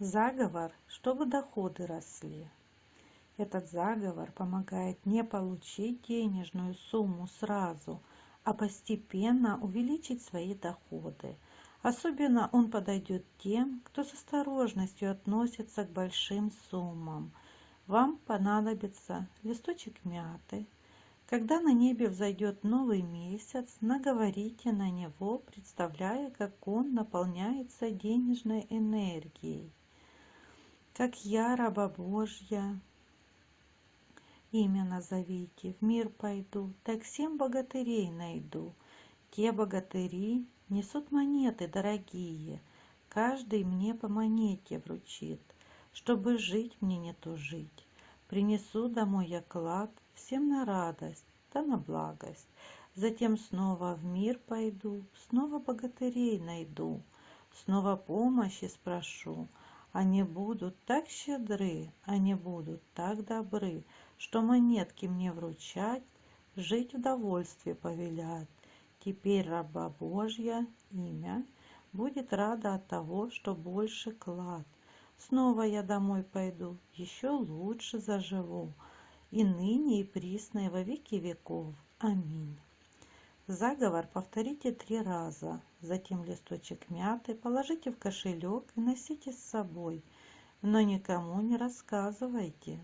Заговор, чтобы доходы росли. Этот заговор помогает не получить денежную сумму сразу, а постепенно увеличить свои доходы. Особенно он подойдет тем, кто с осторожностью относится к большим суммам. Вам понадобится листочек мяты. Когда на небе взойдет новый месяц, наговорите на него, представляя, как он наполняется денежной энергией как я, раба Божья, имя назовите, в мир пойду, так семь богатырей найду. Те богатыри несут монеты дорогие, каждый мне по монете вручит, чтобы жить мне не тужить. Принесу домой я клад всем на радость, да на благость. Затем снова в мир пойду, снова богатырей найду, снова помощи спрошу, они будут так щедры, они будут так добры, Что монетки мне вручать, жить в довольстве повелят. Теперь раба Божья имя будет рада от того, что больше клад. Снова я домой пойду, еще лучше заживу, и ныне и присно и во веки веков. Аминь. Заговор повторите три раза, затем листочек мяты положите в кошелек и носите с собой, но никому не рассказывайте.